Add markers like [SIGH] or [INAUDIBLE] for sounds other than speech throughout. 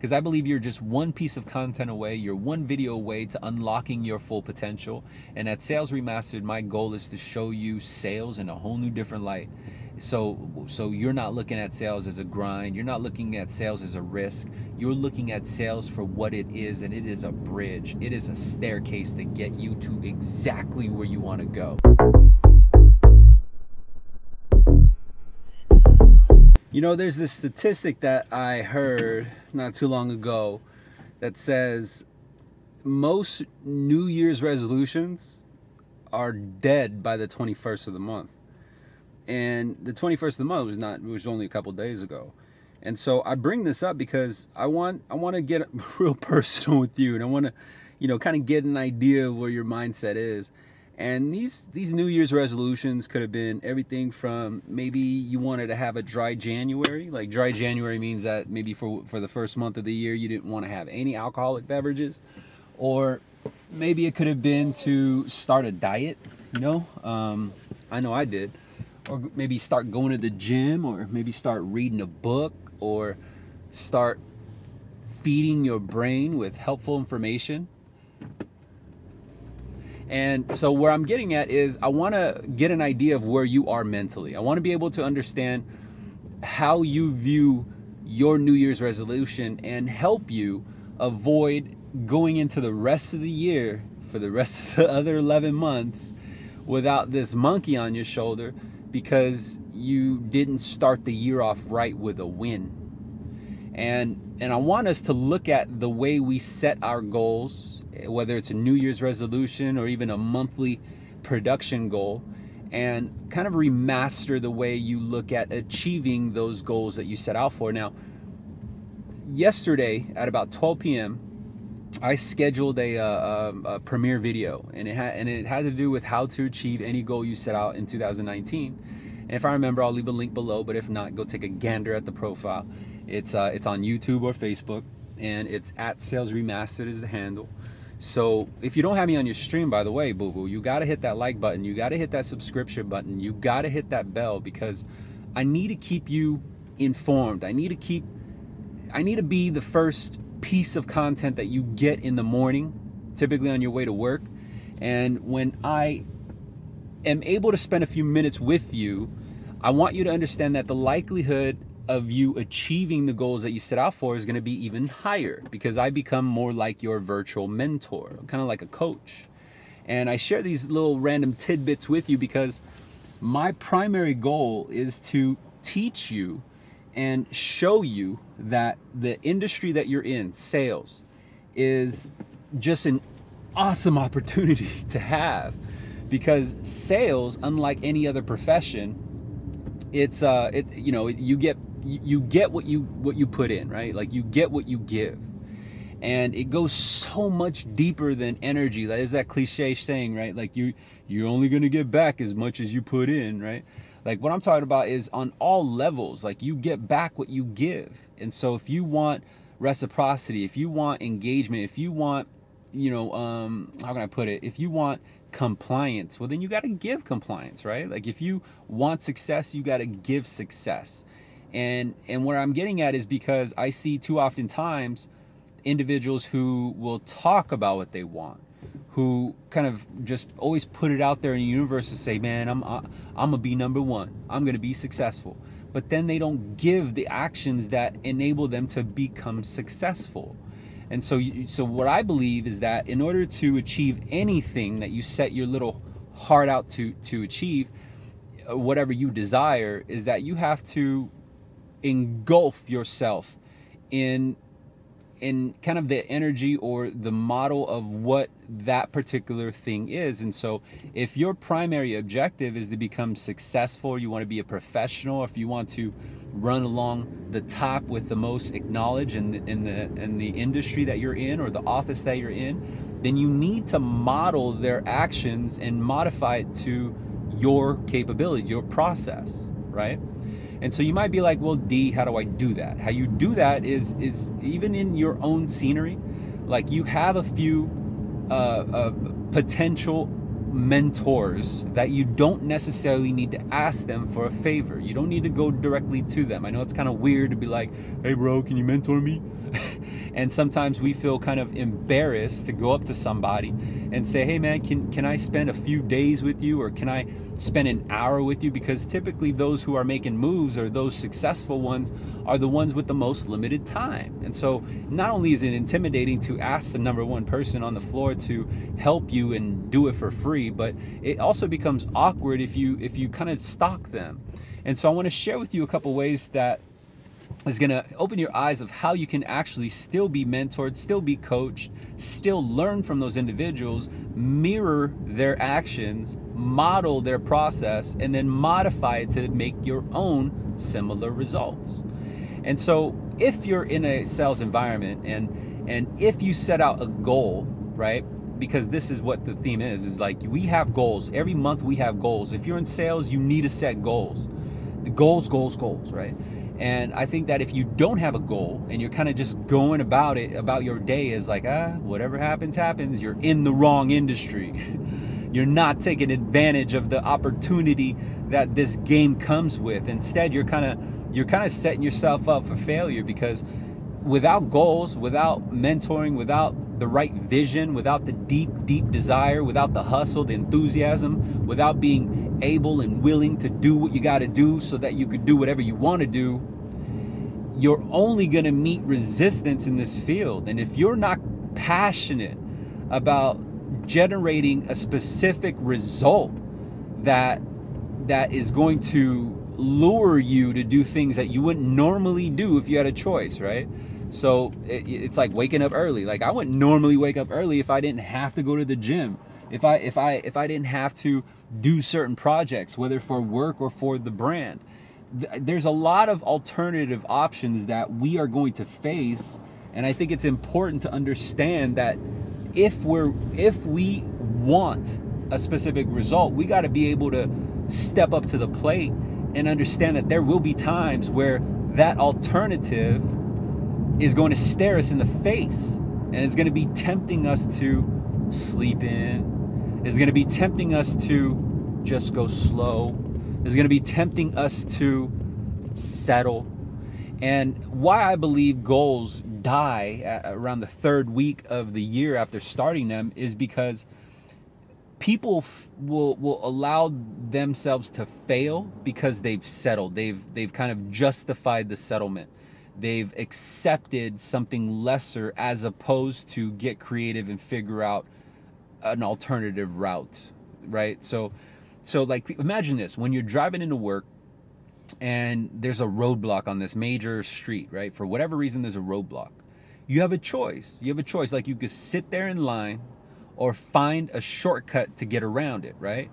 because I believe you're just one piece of content away, you're one video away to unlocking your full potential. And at Sales Remastered, my goal is to show you sales in a whole new different light. So so you're not looking at sales as a grind, you're not looking at sales as a risk. You're looking at sales for what it is and it is a bridge. It is a staircase to get you to exactly where you want to go. You know, there's this statistic that I heard not too long ago that says most New Year's resolutions are dead by the 21st of the month. And the 21st of the month was not, it was only a couple days ago. And so I bring this up because I want, I want to get [LAUGHS] real personal with you and I want to, you know, kind of get an idea of where your mindset is. And these these New Year's resolutions could have been everything from maybe you wanted to have a dry January. Like dry January means that maybe for for the first month of the year you didn't want to have any alcoholic beverages, or maybe it could have been to start a diet. You know, um, I know I did, or maybe start going to the gym, or maybe start reading a book, or start feeding your brain with helpful information and so where I'm getting at is I want to get an idea of where you are mentally. I want to be able to understand how you view your New Year's resolution and help you avoid going into the rest of the year for the rest of the [LAUGHS] other 11 months without this monkey on your shoulder because you didn't start the year off right with a win. And and I want us to look at the way we set our goals whether it's a New Year's resolution or even a monthly production goal, and kind of remaster the way you look at achieving those goals that you set out for. Now, yesterday at about 12 p.m., I scheduled a, uh, um, a premiere video, and it had and it had to do with how to achieve any goal you set out in 2019. And if I remember, I'll leave a link below. But if not, go take a gander at the profile. It's uh, it's on YouTube or Facebook, and it's at Sales Remastered is the handle. So if you don't have me on your stream, by the way, boo boo, you got to hit that like button. You got to hit that subscription button. You got to hit that bell because I need to keep you informed. I need to keep, I need to be the first piece of content that you get in the morning, typically on your way to work. And when I am able to spend a few minutes with you, I want you to understand that the likelihood of you achieving the goals that you set out for is going to be even higher because I become more like your virtual mentor, kind of like a coach. And I share these little random tidbits with you because my primary goal is to teach you and show you that the industry that you're in, sales, is just an awesome [LAUGHS] opportunity to have because sales, unlike any other profession, it's uh, it you know you get you, get what you what you put in, right? Like you get what you give. And it goes so much deeper than energy. There's that cliche saying, right? Like you you're only gonna get back as much as you put in, right? Like what I'm talking about is on all levels, like you get back what you give. And so if you want reciprocity, if you want engagement, if you want, you know, um, how can I put it? If you want compliance, well then you got to give compliance, right? Like if you want success, you got to give success. And and where I'm getting at is because I see too often times individuals who will talk about what they want, who kind of just always put it out there in the universe to say, "Man, I'm I'm gonna be number one. I'm gonna be successful." But then they don't give the actions that enable them to become successful. And so, so what I believe is that in order to achieve anything that you set your little heart out to to achieve, uh, whatever you desire, is that you have to engulf yourself in in kind of the energy or the model of what that particular thing is. And so if your primary objective is to become successful, you want to be a professional, if you want to run along the top with the most acknowledged in the, in the, in the industry that you're in or the office that you're in, then you need to model their actions and modify it to your capabilities, your process, right? And so you might be like, well, D, how do I do that? How you do that is is even in your own scenery, like you have a few uh, uh, potential mentors that you don't necessarily need to ask them for a favor. You don't need to go directly to them. I know it's kind of weird to be like, hey, bro, can you mentor me? [LAUGHS] and sometimes we feel kind of embarrassed to go up to somebody and say, "Hey man, can can I spend a few days with you or can I spend an hour with you?" Because typically those who are making moves or those successful ones are the ones with the most limited time. And so not only is it intimidating to ask the number one person on the floor to help you and do it for free, but it also becomes awkward if you if you kind of stalk them. And so I want to share with you a couple ways that is going to open your eyes of how you can actually still be mentored, still be coached, still learn from those individuals, mirror their actions, model their process, and then modify it to make your own similar results. And so if you're in a sales environment and and if you set out a goal, right? Because this is what the theme is, is like we have goals. Every month we have goals. If you're in sales, you need to set goals. The goals, goals, goals, right? And I think that if you don't have a goal and you're kind of just going about it, about your day as like, ah, whatever happens, happens, you're in the wrong industry. [LAUGHS] you're not taking advantage of the opportunity that this game comes with. Instead, you're kind of you're kind of setting yourself up for failure because without goals, without mentoring, without the right vision, without the deep, deep desire, without the hustle, the enthusiasm, without being able and willing to do what you got to do so that you could do whatever you want to do, you're only going to meet resistance in this field. And if you're not passionate about generating a specific result that that is going to lure you to do things that you wouldn't normally do if you had a choice, right? So it, it's like waking up early. Like I wouldn't normally wake up early if I didn't have to go to the gym. If I if I if I didn't have to do certain projects, whether for work or for the brand. There's a lot of alternative options that we are going to face, and I think it's important to understand that if we're if we want a specific result, we got to be able to step up to the plate and understand that there will be times where that alternative is going to stare us in the face and it's going to be tempting us to sleep in, is going to be tempting us to just go slow, is going to be tempting us to settle. And why I believe goals die around the third week of the year after starting them is because people will will allow themselves to fail because they've settled. They've they've kind of justified the settlement. They've accepted something lesser as opposed to get creative and figure out an alternative route, right? So, so like imagine this: when you're driving into work and there's a roadblock on this major street, right? For whatever reason, there's a roadblock. You have a choice. You have a choice. Like you could sit there in line or find a shortcut to get around it, right?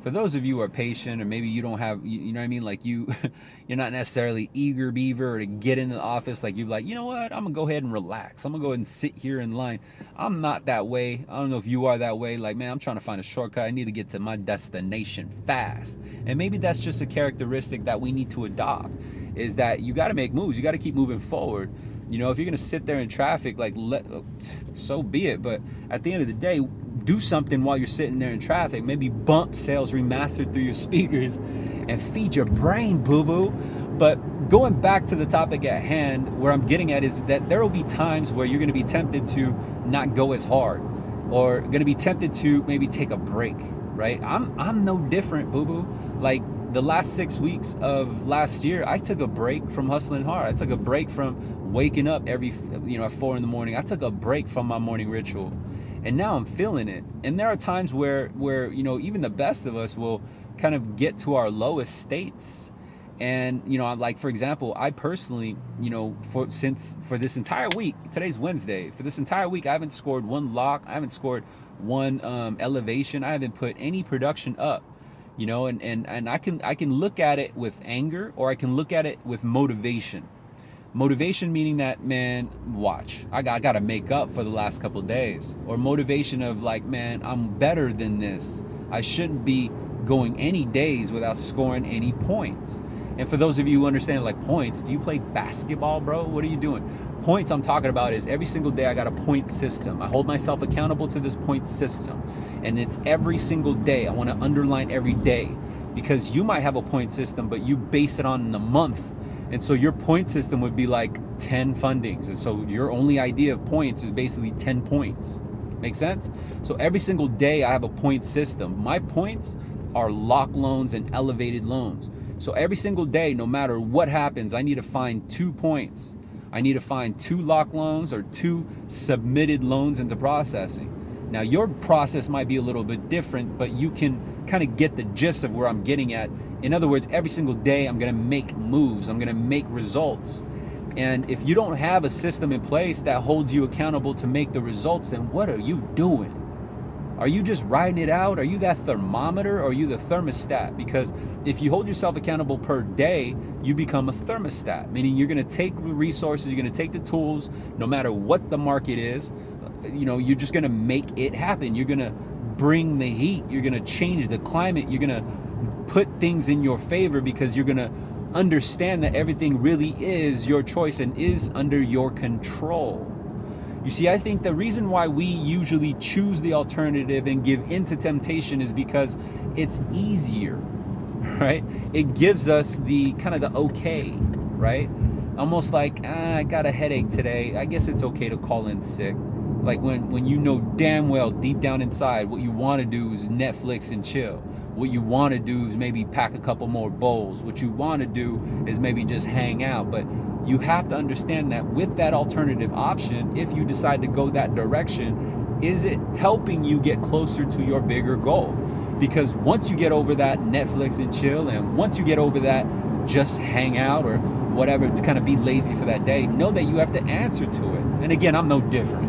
For those of you who are patient or maybe you don't have you, you know what I mean? Like you [LAUGHS] you're not necessarily eager beaver to get into the office. Like you're like you know what? I'm gonna go ahead and relax. I'm gonna go ahead and sit here in line. I'm not that way. I don't know if you are that way. Like man I'm trying to find a shortcut. I need to get to my destination fast. And maybe that's just a characteristic that we need to adopt is that you got to make moves. You got to keep moving forward. You know if you're gonna sit there in traffic like let oh, so be it. But at the end of the day do something while you're sitting there in traffic. Maybe bump sales remastered through your [LAUGHS] speakers and feed your brain, boo boo. But going back to the topic at hand, where I'm getting at is that there will be times where you're going to be tempted to not go as hard or going to be tempted to maybe take a break, right? I'm, I'm no different, boo boo. Like the last six weeks of last year, I took a break from hustling hard. I took a break from waking up every, you know, at four in the morning. I took a break from my morning ritual and now I'm feeling it. And there are times where where you know even the best of us will kind of get to our lowest states. And you know, like for example, I personally, you know, for since for this entire week, today's Wednesday, for this entire week, I haven't scored one lock, I haven't scored one um, elevation, I haven't put any production up you know and, and and i can i can look at it with anger or i can look at it with motivation Motivation meaning that, man, watch, I got, I got to make up for the last couple days. Or motivation of like, man, I'm better than this. I shouldn't be going any days without scoring any points. And for those of you who understand like points, do you play basketball, bro? What are you doing? Points I'm talking about is every single day I got a point system. I hold myself accountable to this point system. And it's every single day. I want to underline every day because you might have a point system, but you base it on the month And so your point system would be like 10 fundings. And so your only idea of points is basically 10 points. Make sense? So every single day I have a point system. My points are lock loans and elevated loans. So every single day, no matter what happens, I need to find two points. I need to find two lock loans or two submitted loans into processing. Now, your process might be a little bit different, but you can kind of get the gist of where I'm getting at. In other words, every single day, I'm going to make moves, I'm going to make results. And if you don't have a system in place that holds you accountable to make the results, then what are you doing? Are you just riding it out? Are you that thermometer or are you the thermostat? Because if you hold yourself accountable per day, you become a thermostat, meaning you're to take the resources, you're to take the tools, no matter what the market is, you know, you're just to make it happen. You're to bring the heat, you're going to change the climate, you're going to put things in your favor because you're going to understand that everything really is your choice and is under your control. You see, I think the reason why we usually choose the alternative and give into temptation is because it's easier, [LAUGHS] right? It gives us the kind of the okay, right? Almost like, ah, I got a headache today. I guess it's okay to call in sick. Like when, when you know damn well deep down inside what you want to do is Netflix and chill. What you want to do is maybe pack a couple more bowls. What you want to do is maybe just hang out. But you have to understand that with that alternative option, if you decide to go that direction, is it helping you get closer to your bigger goal? Because once you get over that Netflix and chill, and once you get over that just hang out or whatever to kind of be lazy for that day, know that you have to answer to it. And again, I'm no different.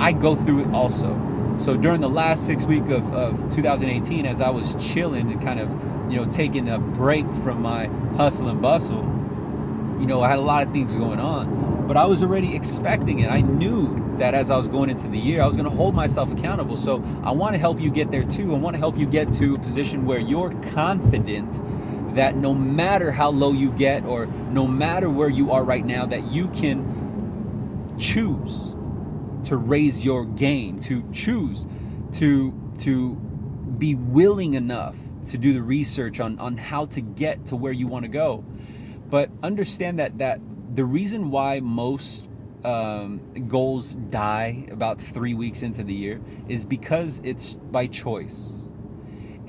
I go through it also. So during the last six week of, of 2018, as I was chilling and kind of, you know, taking a break from my hustle and bustle, you know, I had a lot of things going on, but I was already expecting it. I knew that as I was going into the year, I was going to hold myself accountable. So I want to help you get there too. I want to help you get to a position where you're confident that no matter how low you get or no matter where you are right now, that you can choose to raise your game, to choose to to be willing enough to do the research on on how to get to where you want to go. But understand that that the reason why most um, goals die about three weeks into the year is because it's by choice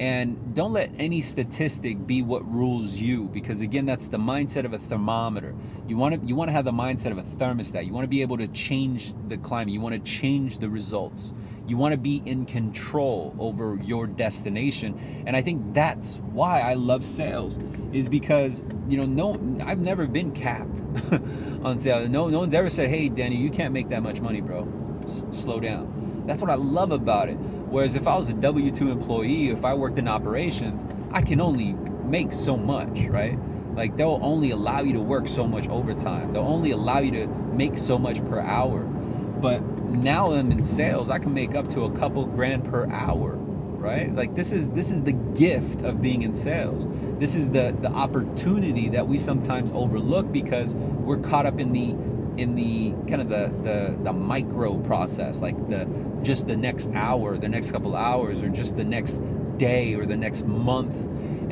and don't let any statistic be what rules you because again that's the mindset of a thermometer. You want to you want to have the mindset of a thermostat. You want to be able to change the climate. You want to change the results. You want to be in control over your destination. And i think that's why i love sales is because you know no i've never been capped [LAUGHS] on sales no no one's ever said hey danny you can't make that much money bro. S- slow down that's what i love about it Whereas if I was a W 2 employee, if I worked in operations, I can only make so much, right? Like they'll only allow you to work so much overtime. They'll only allow you to make so much per hour. But now I'm in sales, I can make up to a couple grand per hour, right? Like this is this is the gift of being in sales. This is the the opportunity that we sometimes overlook because we're caught up in the in the kind of the, the the micro process like the just the next hour the next couple hours or just the next day or the next month.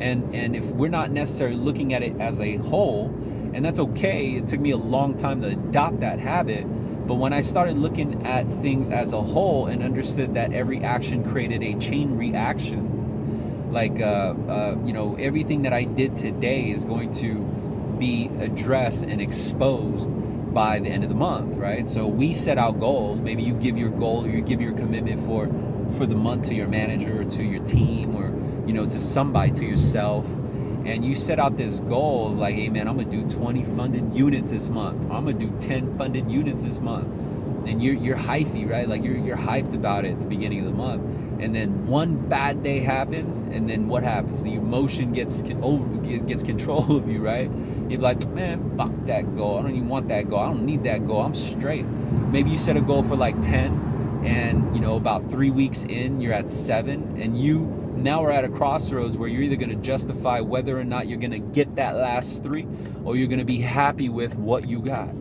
And and if we're not necessarily looking at it as a whole and that's okay it took me a long time to adopt that habit but when i started looking at things as a whole and understood that every action created a chain reaction like uh, uh, you know everything that i did today is going to be addressed and exposed by the end of the month, right? So we set out goals. Maybe you give your goal or you give your commitment for for the month to your manager or to your team or you know to somebody to yourself and you set out this goal like hey man i'm gonna do 20 funded units this month i'm gonna do 10 funded units this month and you're you're hyphy right? Like you're, you're hyped about it at the beginning of the month. And then one bad day happens and then what happens? The emotion gets over gets control of you right? You're like man fuck that goal. I don't even want that goal. I don't need that goal. I'm straight. Maybe you set a goal for like 10 and you know about three weeks in you're at seven and you now we're at a crossroads where you're either going to justify whether or not you're going to get that last three or you're going to be happy with what you got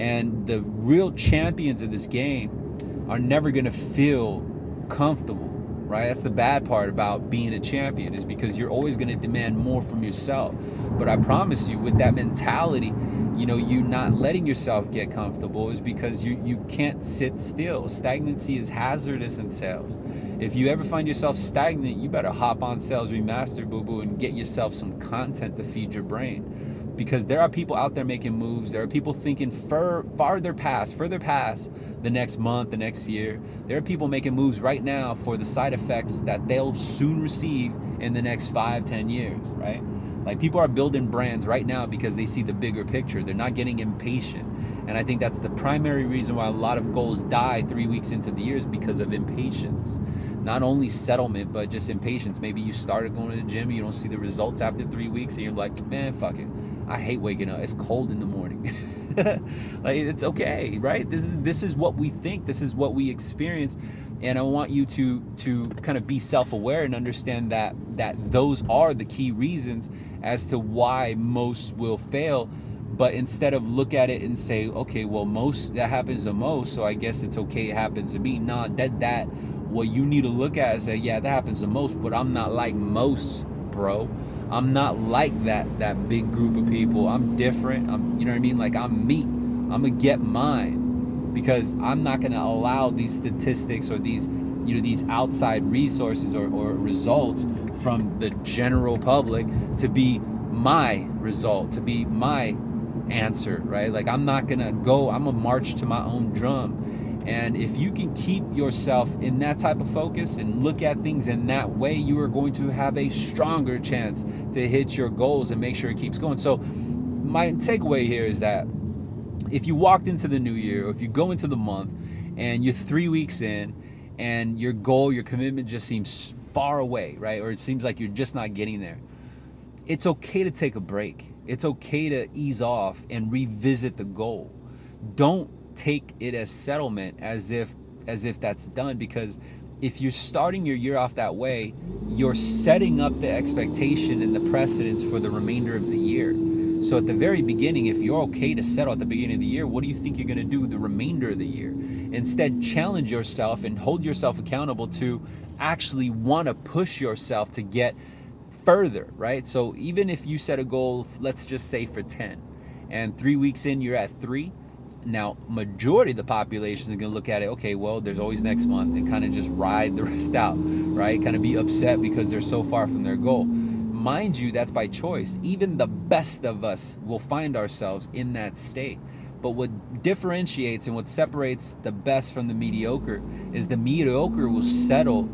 and the real champions of this game are never going to feel comfortable right? That's the bad part about being a champion is because you're always going to demand more from yourself. But I promise you, with that mentality, you know, you not letting yourself get comfortable is because you you can't sit still. Stagnancy is hazardous in sales. If you ever find yourself stagnant, you better hop on Sales Remastered, boo boo, and get yourself some content to feed your brain because there are people out there making moves. There are people thinking fur, farther past, further past the next month, the next year. There are people making moves right now for the side effects that they'll soon receive in the next five, ten years, right? Like people are building brands right now because they see the bigger picture. They're not getting impatient. And I think that's the primary reason why a lot of goals die three weeks into the years because of impatience. Not only settlement, but just impatience. Maybe you started going to the gym, you don't see the results after three weeks, and you're like, man, fuck it. I hate waking up. It's cold in the morning. [LAUGHS] like it's okay, right? This is this is what we think. This is what we experience, and I want you to to kind of be self-aware and understand that that those are the key reasons as to why most will fail. But instead of look at it and say, okay, well, most that happens to most, so I guess it's okay. It happens to me. Nah, that that what you need to look at is say, yeah, that happens to most, but I'm not like most, bro. I'm not like that that big group of people. I'm different. I'm you know what I mean? Like I'm me. I'm gonna get mine because I'm not gonna allow these statistics or these you know these outside resources or, or results from the general public to be my result, to be my answer, right? Like I'm not gonna go, I'm gonna march to my own drum and if you can keep yourself in that type of focus and look at things in that way, you are going to have a stronger chance to hit your goals and make sure it keeps going. So, my takeaway here is that if you walked into the new year, or if you go into the month and you're three weeks in and your goal, your commitment just seems far away, right? Or it seems like you're just not getting there, it's okay to take a break. It's okay to ease off and revisit the goal. Don't take it as settlement as if as if that's done because if you're starting your year off that way, you're setting up the expectation and the precedence for the remainder of the year. So at the very beginning, if you're okay to settle at the beginning of the year, what do you think you're going to do the remainder of the year? Instead, challenge yourself and hold yourself accountable to actually want to push yourself to get further, right? So even if you set a goal, let's just say for 10, and three weeks in, you're at three, now, majority of the population is going to look at it, okay, well, there's always next month and kind of just ride the [LAUGHS] rest out, right? Kind of be upset because they're so far from their goal. Mind you, that's by choice. Even the best of us will find ourselves in that state. But what differentiates and what separates the best from the mediocre is the mediocre will settle,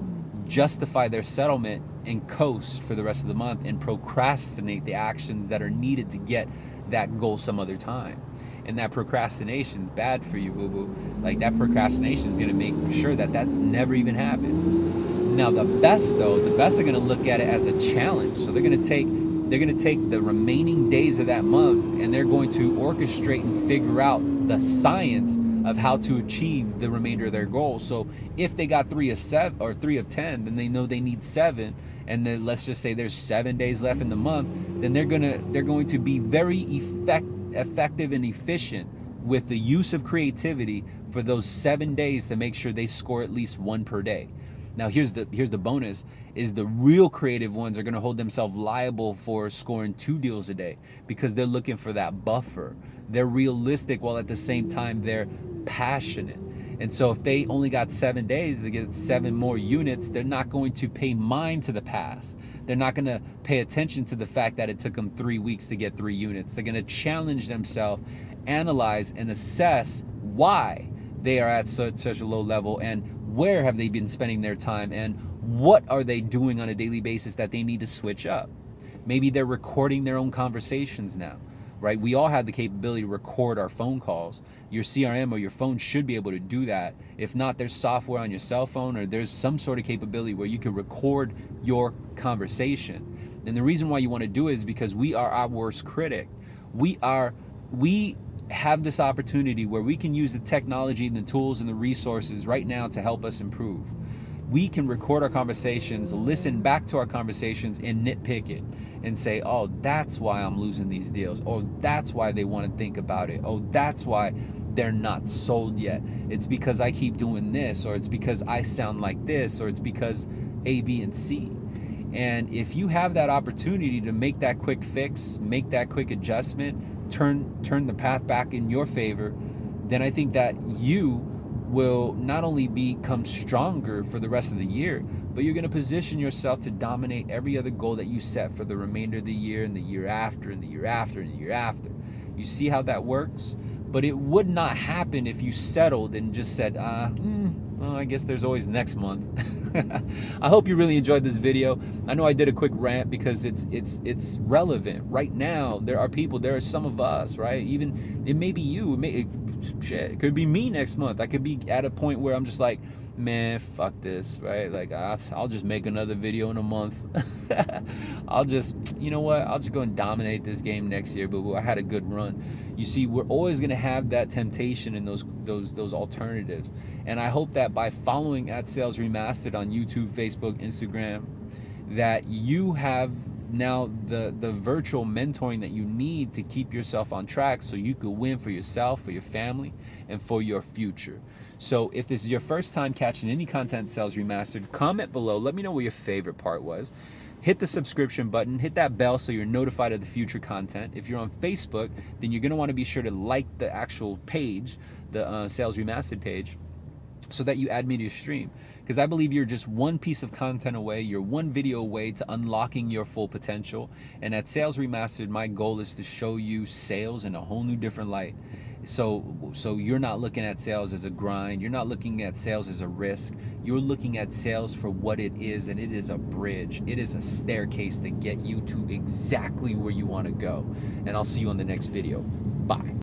justify their settlement, and coast for the rest of the month and procrastinate the actions that are needed to get that goal some other time and that procrastination is bad for you, boo boo. Like that procrastination is going to make sure that that never even happens. Now, the best though, the best are going to look at it as a challenge. So they're going to take they're going to take the remaining days of that month and they're going to orchestrate and figure out the science of how to achieve the remainder of their goal. So if they got three of seven or three of ten, then they know they need seven. And then let's just say there's seven days left in the month, then they're gonna they're going to be very effective effective and efficient with the use of creativity for those seven days to make sure they score at least one per day. Now here's the here's the bonus is the real creative ones are going to hold themselves liable for scoring two deals a day because they're looking for that buffer. They're realistic while at the same time they're passionate. And so if they only got 7 days to get 7 more units, they're not going to pay mind to the past. They're not going to pay attention to the fact that it took them three weeks to get three units. They're going to challenge themselves, analyze, and assess why they are at such, such a low level and where have they been spending their time and what are they doing on a daily basis that they need to switch up. Maybe they're recording their own conversations now right? We all have the capability to record our phone calls. Your CRM or your phone should be able to do that. If not, there's software on your cell phone or there's some sort of capability where you can record your conversation. And the reason why you want to do it is because we are our worst critic. We are we have this opportunity where we can use the technology and the tools and the resources right now to help us improve. We can record our conversations, listen back to our conversations, and nitpick it and say, oh, that's why I'm losing these deals. Oh, that's why they want to think about it. Oh, that's why they're not sold yet. It's because I keep doing this, or it's because I sound like this, or it's because A, B, and C. And if you have that opportunity to make that quick fix, make that quick adjustment, turn turn the path back in your favor, then I think that you will not only become stronger for the rest of the year, but you're going to position yourself to dominate every other goal that you set for the remainder of the year and the year after and the year after and the year after. You see how that works? But it would not happen if you settled and just said, uh, mm, well, I guess there's always next month. [LAUGHS] I hope you really enjoyed this video. I know I did a quick rant because it's it's it's relevant right now. There are people. There are some of us, right? Even it may be you. It may it, shit. It could be me next month. I could be at a point where I'm just like, man, fuck this, right? Like, I'll just make another video in a month. [LAUGHS] I'll just, you know what? I'll just go and dominate this game next year. But I had a good run. You see, we're always gonna have that temptation and those those those alternatives. And I hope that by following at Sales Remastered on YouTube, Facebook, Instagram, that you have now the the virtual mentoring that you need to keep yourself on track so you could win for yourself for your family and for your future. So if this is your first time catching any content sales remastered comment below. Let me know what your favorite part was. Hit the subscription button. Hit that bell so you're notified of the future content. If you're on facebook then you're going to want to be sure to like the actual page the uh, sales remastered page so that you add me to your stream. Because I believe you're just one piece of content away, you're one video away to unlocking your full potential. And at Sales Remastered, my goal is to show you sales in a whole new different light. So, so you're not looking at sales as a grind. You're not looking at sales as a risk. You're looking at sales for what it is, and it is a bridge. It is a staircase to get you to exactly where you want to go. And I'll see you on the next video. Bye.